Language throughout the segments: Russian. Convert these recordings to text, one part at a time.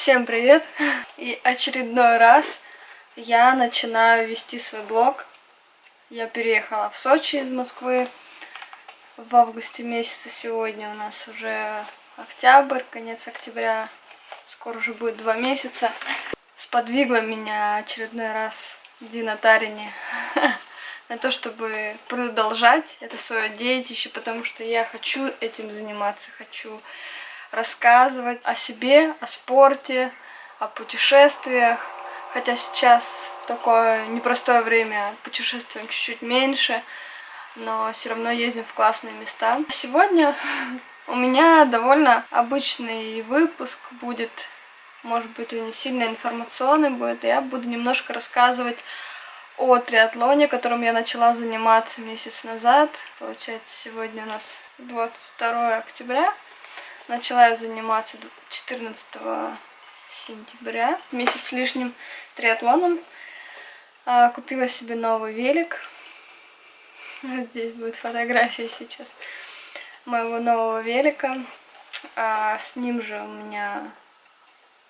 Всем привет! И очередной раз я начинаю вести свой блог. Я переехала в Сочи из Москвы в августе месяце. Сегодня у нас уже октябрь, конец октября. Скоро уже будет два месяца. Сподвигла меня очередной раз Дина Тарини на то, чтобы продолжать это свое детище, потому что я хочу этим заниматься, хочу рассказывать о себе, о спорте, о путешествиях. Хотя сейчас такое непростое время путешествуем чуть-чуть меньше, но все равно ездим в классные места. Сегодня у меня довольно обычный выпуск будет, может быть, он не сильно информационный будет, я буду немножко рассказывать о триатлоне, которым я начала заниматься месяц назад. Получается, сегодня у нас 22 октября. Начала я заниматься 14 сентября, месяц с лишним триатлоном. А, купила себе новый велик. Вот здесь будет фотография сейчас моего нового велика. А, с ним же у меня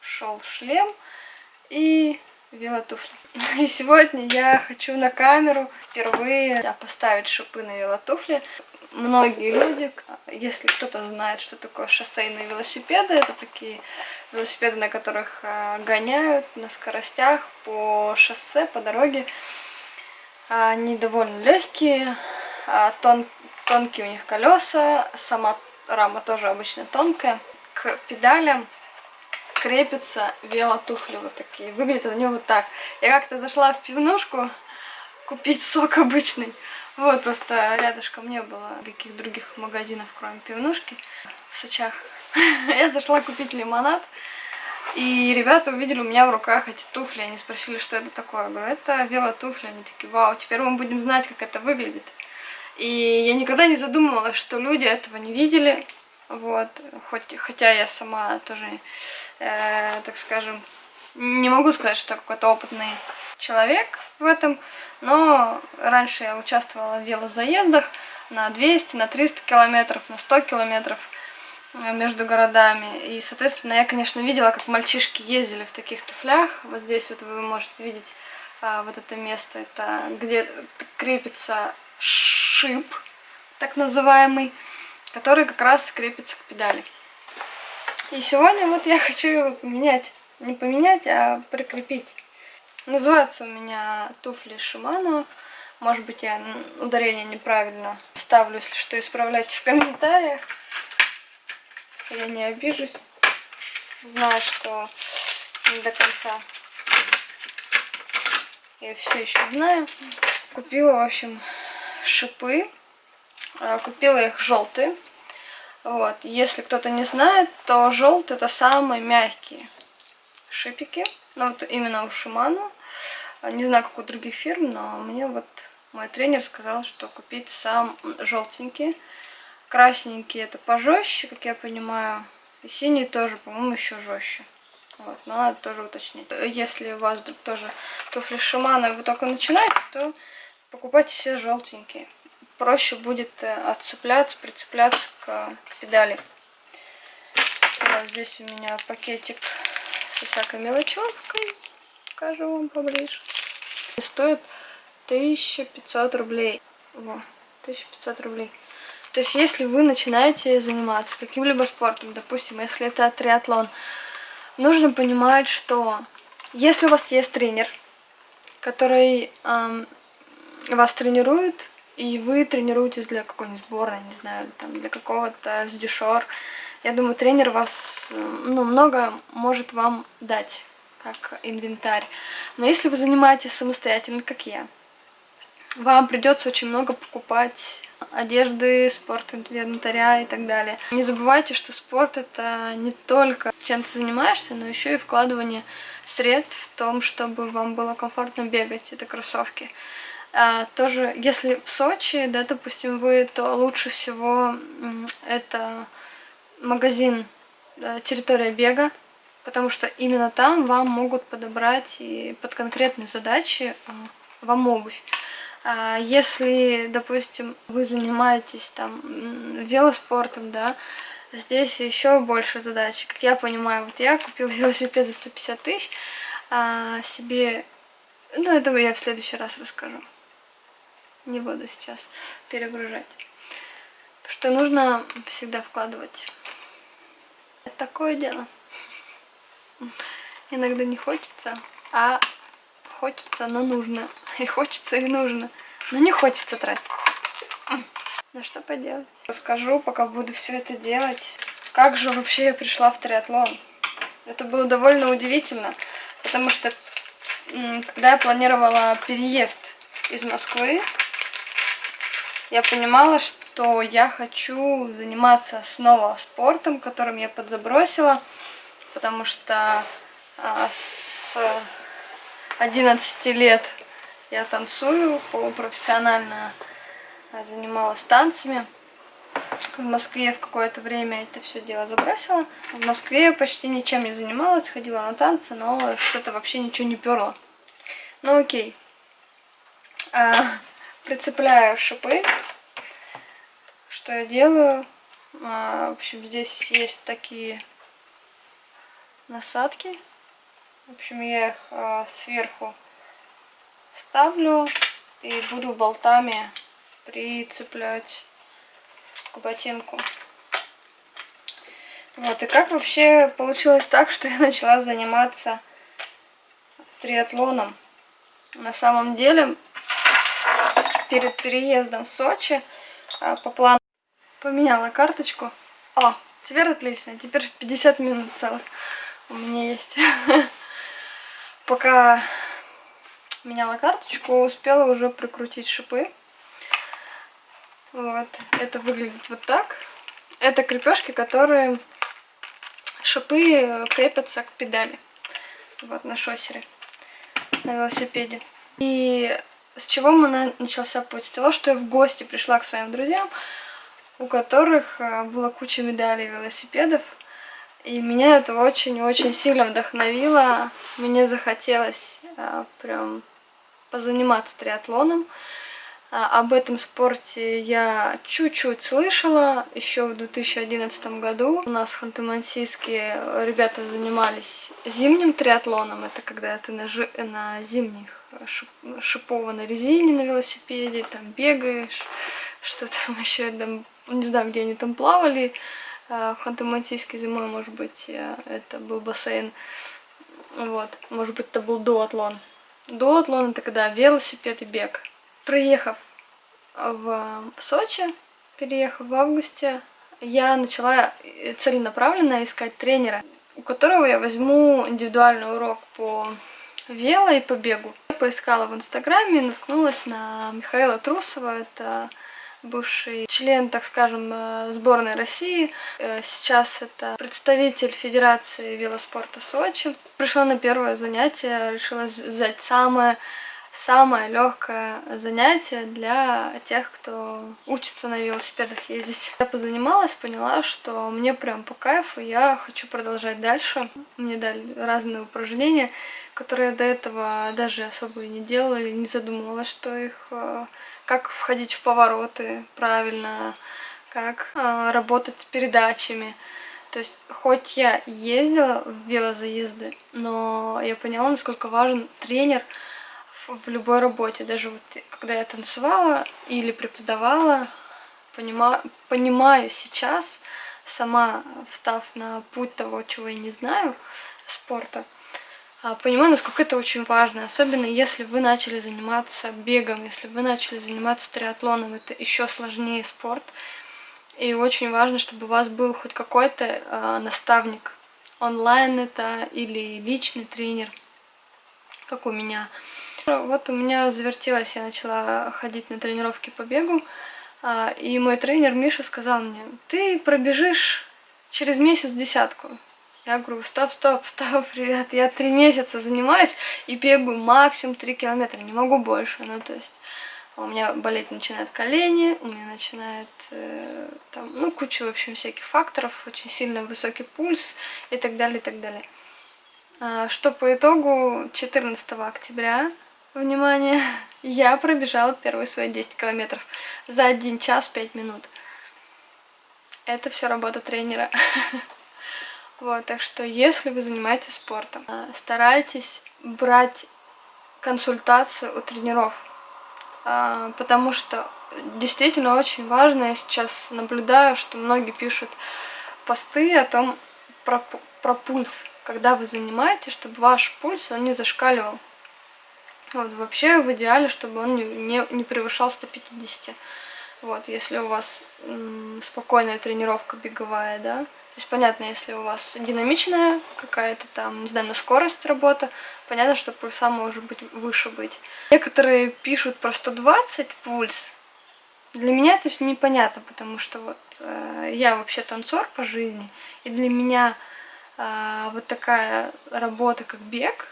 шел шлем и велотуфли. И сегодня я хочу на камеру впервые поставить шипы на велотуфли многие люди, если кто-то знает, что такое шоссейные велосипеды, это такие велосипеды, на которых а, гоняют на скоростях по шоссе, по дороге. Они довольно легкие, а, тон, тонкие у них колеса, сама рама тоже обычно тонкая. К педалям крепятся велотуфли вот такие. Выглядят они вот так. Я как-то зашла в пивнушку купить сок обычный. Вот, просто рядышком не было каких других магазинов, кроме пивнушки в Сочах. Я зашла купить лимонад, и ребята увидели у меня в руках эти туфли. Они спросили, что это такое. Я говорю, это велотуфли. Они такие, вау, теперь мы будем знать, как это выглядит. И я никогда не задумывалась, что люди этого не видели. Вот, хоть, хотя я сама тоже, э, так скажем, не могу сказать, что какой-то опытный человек в этом, но раньше я участвовала в велозаездах на 200, на 300 километров, на 100 километров э, между городами. И, соответственно, я, конечно, видела, как мальчишки ездили в таких туфлях. Вот здесь вот вы можете видеть а, вот это место, это где крепится шип, так называемый, который как раз крепится к педали. И сегодня вот я хочу его поменять. Не поменять, а прикрепить. Называются у меня туфли Шимано. Может быть, я ударение неправильно ставлю, если что, исправляйте в комментариях. Я не обижусь. Знаю, что не до конца я все еще знаю. Купила, в общем, шипы. А, купила их желтые. Вот. Если кто-то не знает, то желтые это самые мягкие шипики. Ну, вот именно у Шиману. Не знаю, как у других фирм, но мне вот мой тренер сказал, что купить сам желтенький. Красненький это пожестче, как я понимаю. И синий тоже, по-моему, еще жестче. Вот, но надо тоже уточнить. Если у вас вдруг тоже туфли Шимана, и вы только начинаете, то покупайте все желтенькие. Проще будет э, отцепляться, прицепляться к, к педали. Вот здесь у меня пакетик со всякой мелочевкой покажу вам поближе. Стоит 1500 рублей. Во, 1500 рублей. То есть, если вы начинаете заниматься каким-либо спортом, допустим, если это триатлон, нужно понимать, что если у вас есть тренер, который эм, вас тренирует, и вы тренируетесь для какой-нибудь сборной, не знаю, там, для какого-то сдешор, я думаю, тренер вас ну, много может вам дать как инвентарь. Но если вы занимаетесь самостоятельно, как я, вам придется очень много покупать одежды, спорт, инвентаря и так далее. Не забывайте, что спорт это не только чем ты занимаешься, но еще и вкладывание средств в том, чтобы вам было комфортно бегать, это кроссовки. А, тоже, если в Сочи, да, допустим, вы, то лучше всего это магазин да, территория бега, потому что именно там вам могут подобрать и под конкретные задачи а, вам обувь. А если, допустим, вы занимаетесь там велоспортом, да, здесь еще больше задач. Как я понимаю, вот я купил велосипед за 150 тысяч, а себе... Ну, это я в следующий раз расскажу. Не буду сейчас перегружать. Что нужно всегда вкладывать. Это такое дело. Иногда не хочется, а хочется, но нужно. И хочется, и нужно. Но не хочется тратиться. Ну что поделать. Расскажу, пока буду все это делать. Как же вообще я пришла в триатлон? Это было довольно удивительно, потому что когда я планировала переезд из Москвы, я понимала, что я хочу заниматься снова спортом, которым я подзабросила, потому что а, с 11 лет я танцую полупрофессионально, а, занималась танцами. В Москве в какое-то время это все дело забросила. В Москве почти ничем не занималась, ходила на танцы, но что-то вообще ничего не перло. Ну окей. А, прицепляю шипы. Что я делаю? А, в общем, здесь есть такие насадки. В общем, я их а, сверху ставлю и буду болтами прицеплять к ботинку. Вот, и как вообще получилось так, что я начала заниматься триатлоном. На самом деле, перед переездом в Сочи а, по плану поменяла карточку. О, теперь отлично, теперь 50 минут целых у меня есть. Пока меняла карточку, успела уже прикрутить шипы. Вот, это выглядит вот так. Это крепежки, которые шипы крепятся к педали. Вот на шоссере, на велосипеде. И с чего мы начался путь? С того, что я в гости пришла к своим друзьям, у которых э, была куча медалей велосипедов. И меня это очень-очень сильно вдохновило. Мне захотелось а, прям позаниматься триатлоном. А, об этом спорте я чуть-чуть слышала еще в 2011 году. У нас в Ханты-Мансийске ребята занимались зимним триатлоном. Это когда ты на, жи на зимних шипованной резине на велосипеде, там бегаешь, что там еще, там, не знаю, где они там плавали. Э, в Ханты-Мансийске зимой, может быть, э, это был бассейн. Вот, может быть, это был дуатлон. Дуатлон это когда велосипед и бег. Приехав в, Сочи, переехав в августе, я начала целенаправленно искать тренера, у которого я возьму индивидуальный урок по вело и по бегу. Поискала в инстаграме наткнулась на Михаила Трусова, это бывший член, так скажем, э, сборной России. Э, сейчас это представитель Федерации велоспорта Сочи. Пришла на первое занятие, решила взять самое самое легкое занятие для тех, кто учится на велосипедах ездить. Я позанималась, поняла, что мне прям по кайфу, я хочу продолжать дальше. Мне дали разные упражнения, которые до этого даже особо и не делала, не задумывалась, что их э, как входить в повороты правильно, как э, работать с передачами. То есть, хоть я ездила в велозаезды, но я поняла, насколько важен тренер в, любой работе. Даже вот когда я танцевала или преподавала, понима, понимаю сейчас, сама встав на путь того, чего я не знаю, спорта, а, понимаю, насколько это очень важно, особенно если вы начали заниматься бегом, если вы начали заниматься триатлоном, это еще сложнее спорт. И очень важно, чтобы у вас был хоть какой-то э, наставник, онлайн это или личный тренер, как у меня. Вот у меня завертелось, я начала ходить на тренировки по бегу, э, и мой тренер Миша сказал мне, ты пробежишь через месяц десятку. Я говорю, стоп, стоп, стоп, ребят, я три месяца занимаюсь и бегаю максимум 3 километра, не могу больше. Ну, то есть у меня болеть начинают колени, у меня начинает э, там, ну, куча, в общем, всяких факторов, очень сильно высокий пульс и так далее, и так далее. А, что по итогу 14 октября, внимание, я пробежала первые свои 10 километров за 1 час 5 минут. это все работа тренера. Вот, так что если вы занимаетесь спортом, а, старайтесь брать консультацию у тренеров, а, потому что действительно очень важно, я сейчас наблюдаю, что многие пишут посты о том, про, про пульс, когда вы занимаетесь, чтобы ваш пульс, он не зашкаливал. Вот, вообще в идеале, чтобы он не, не, не превышал 150. Вот, если у вас спокойная тренировка беговая, да. То есть понятно, если у вас динамичная какая-то там, не знаю, на скорость работа, понятно, что пульса может быть выше быть. Некоторые пишут про 120 пульс. Для меня это непонятно, потому что вот э, я вообще танцор по жизни, и для меня э, вот такая работа, как бег,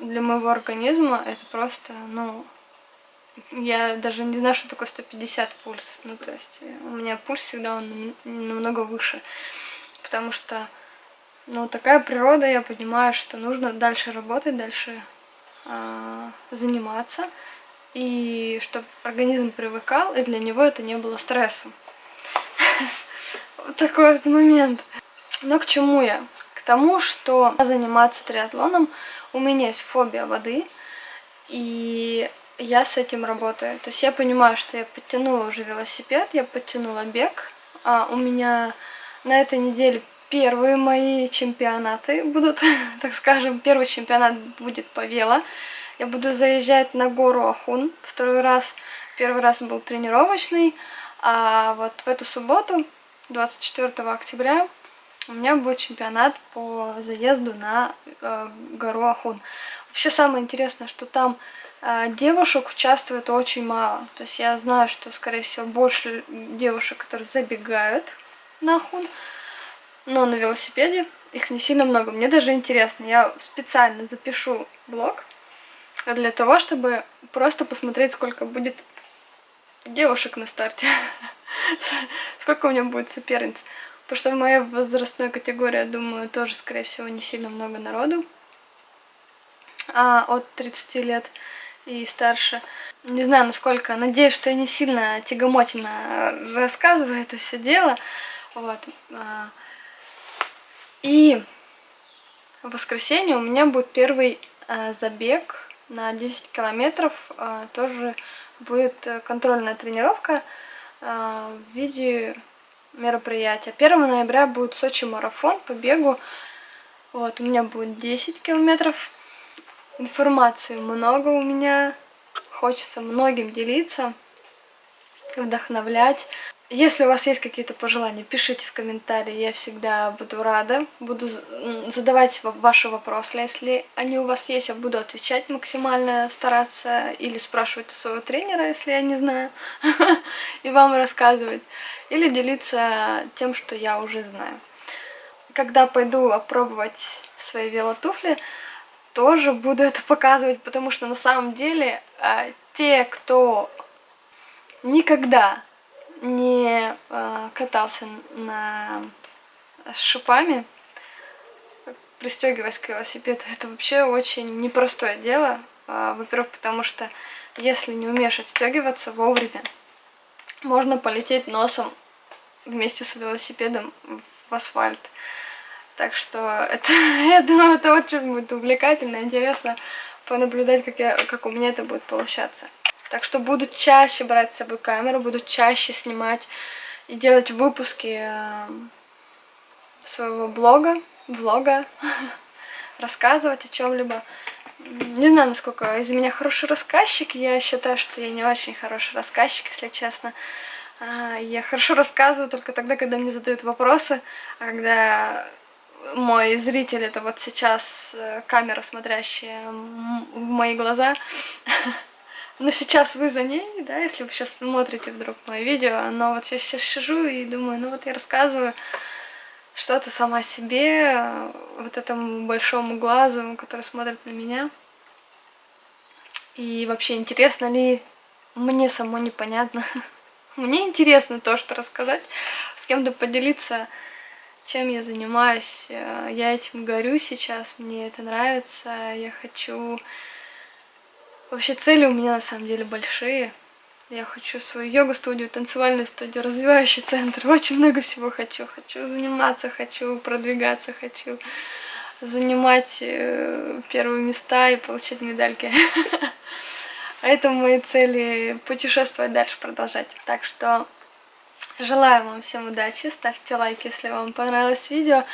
для моего организма это просто, ну, я даже не знаю, что такое 150 пульс. Ну, то есть э, у меня пульс всегда он намного выше. Потому что, ну, такая природа, я понимаю, что нужно дальше работать, дальше э, заниматься. И чтобы организм привыкал, и для него это не было стрессом. Вот такой вот момент. Но к чему я? Тому, что заниматься триатлоном, у меня есть фобия воды, и я с этим работаю. То есть я понимаю, что я подтянула уже велосипед, я подтянула бег. А у меня на этой неделе первые мои чемпионаты будут, так скажем, первый чемпионат будет по вело. Я буду заезжать на гору Ахун второй раз. Первый раз был тренировочный, а вот в эту субботу, 24 октября, у меня будет чемпионат по заезду на э, гору Ахун. Вообще самое интересное, что там а, девушек участвует очень мало. То есть я знаю, что, скорее всего, больше девушек, которые забегают на хун, но на велосипеде их не сильно много. Мне даже интересно. Я специально запишу блог для того, чтобы просто посмотреть, сколько будет девушек на старте. Сколько у меня будет соперниц. Потому что в моей возрастной категории, я думаю, тоже, скорее всего, не сильно много народу. А от 30 лет и старше. Не знаю, насколько. Надеюсь, что я не сильно тягомотина рассказываю это все дело. Вот. А, и в воскресенье у меня будет первый а, забег на 10 километров. А, тоже будет контрольная тренировка в виде мероприятия. 1 ноября будет Сочи марафон по бегу. Вот, у меня будет 10 километров Информации много у меня. Хочется многим делиться, вдохновлять. Если у вас есть какие-то пожелания, пишите в комментарии, я всегда буду рада. Буду задавать ваши вопросы, если они у вас есть, я буду отвечать максимально, стараться или спрашивать у своего тренера, если я не знаю, и вам рассказывать, или делиться тем, что я уже знаю. Когда пойду опробовать свои велотуфли, тоже буду это показывать, потому что на самом деле э, те, кто никогда не э, катался на с шипами, пристегиваясь к велосипеду, это вообще очень непростое дело. Э, Во-первых, потому что если не умеешь отстегиваться вовремя, можно полететь носом вместе с велосипедом в асфальт. Так что это, я думаю, это очень будет увлекательно, интересно понаблюдать, как, я, как у меня это будет получаться. Так что буду чаще брать с собой камеру, буду чаще снимать и делать выпуски э, своего блога, влога, рассказывать о чем-либо. Не знаю, насколько из меня хороший рассказчик, я считаю, что я не очень хороший рассказчик, если честно. А, я хорошо рассказываю только тогда, когда мне задают вопросы, а когда мой зритель, это вот сейчас э, камера, смотрящая в мои глаза. Но сейчас вы за ней, да, если вы сейчас смотрите вдруг мое видео, но вот я сейчас сижу и думаю, ну вот я рассказываю что-то сама себе, вот этому большому глазу, который смотрит на меня. И вообще, интересно ли мне само непонятно. Мне интересно то, что рассказать, с кем-то поделиться чем я занимаюсь. Э, я этим горю сейчас, мне это нравится, я хочу... Вообще цели у меня на самом деле большие. Я хочу свою йогу-студию, танцевальную студию, развивающий центр. Очень много всего хочу. Хочу заниматься, хочу продвигаться, хочу занимать э, первые места и получать медальки. А это мои цели путешествовать дальше, продолжать. Так что желаю вам всем удачи, ставьте лайк, если вам понравилось видео,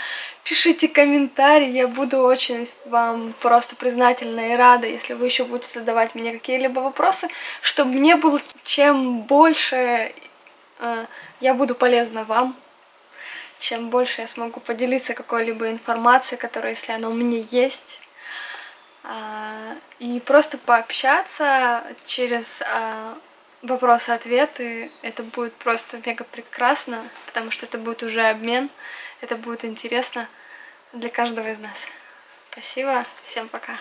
пишите комментарии, я буду очень вам просто признательна и рада, если вы еще будете задавать мне какие-либо вопросы, чтобы мне было чем больше э, я буду полезна вам, чем больше я смогу поделиться какой-либо информацией, которая, если она у меня есть, а, и просто пообщаться через а, вопросы-ответы. Это будет просто мега прекрасно, потому что это будет уже обмен, это будет интересно для каждого из нас. Спасибо, всем пока.